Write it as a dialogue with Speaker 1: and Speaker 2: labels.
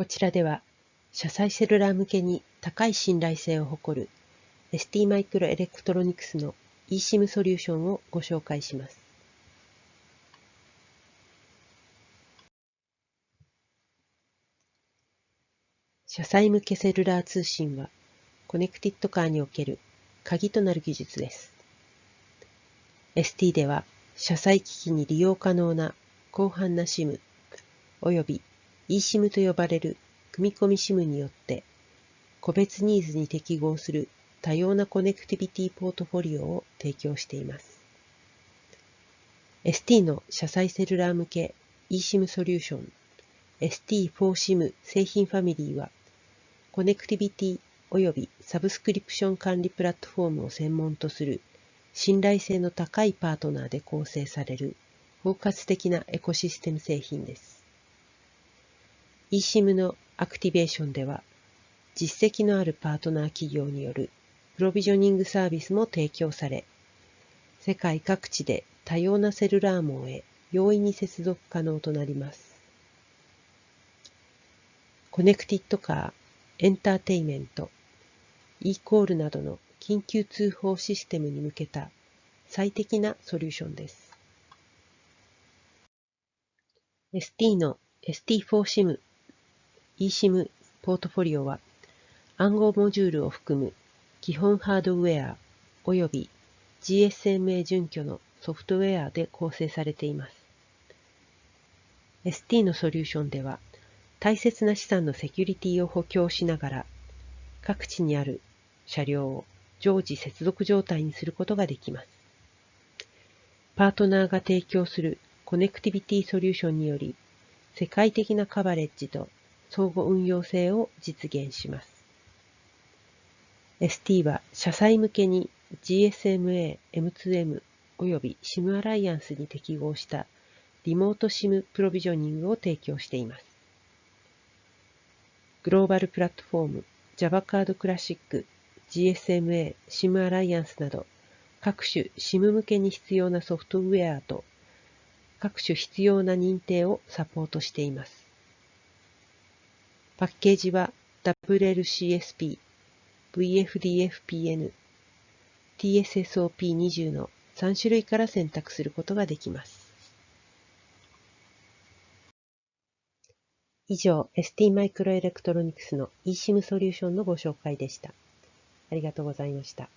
Speaker 1: こちらでは、車載セルラー向けに高い信頼性を誇る ST マイクロエレクトロニクスの eSIM ソリューションをご紹介します。車載向けセルラー通信は、コネクティッドカーにおける鍵となる技術です。ST では、車載機器に利用可能な広範な SIM および eSIM と呼ばれる組み込み SIM によって個別ニーズに適合する多様なコネクティビティポートフォリオを提供しています。ST の車載セルラー向け eSIM ソリューション ST4SIM 製品ファミリーはコネクティビティ及びサブスクリプション管理プラットフォームを専門とする信頼性の高いパートナーで構成される包括的なエコシステム製品です。eSIM のアクティベーションでは、実績のあるパートナー企業によるプロビジョニングサービスも提供され、世界各地で多様なセルラー網へ容易に接続可能となります。コネクティッドカー、エンターテイメント、e コールなどの緊急通報システムに向けた最適なソリューションです。ST の ST4SIM eSIM ポートフォリオは暗号モジュールを含む基本ハードウェア及び GSMA 準拠のソフトウェアで構成されています。ST のソリューションでは大切な資産のセキュリティを補強しながら各地にある車両を常時接続状態にすることができます。パートナーが提供するコネクティビティソリューションにより世界的なカバレッジと相互運用性を実現します。ST は車載向けに GSMA、M2M 及び SIM アライアンスに適合したリモート SIM プロビジョニングを提供しています。グローバルプラットフォーム Java カードクラシック、GSMA、SIM アライアンスなど各種 SIM 向けに必要なソフトウェアと各種必要な認定をサポートしています。パッケージは WLCSP、VFDFPN、TSSOP20 の3種類から選択することができます。以上、ST マイクロエレクトロニクスの eSIM ソリューションのご紹介でした。ありがとうございました。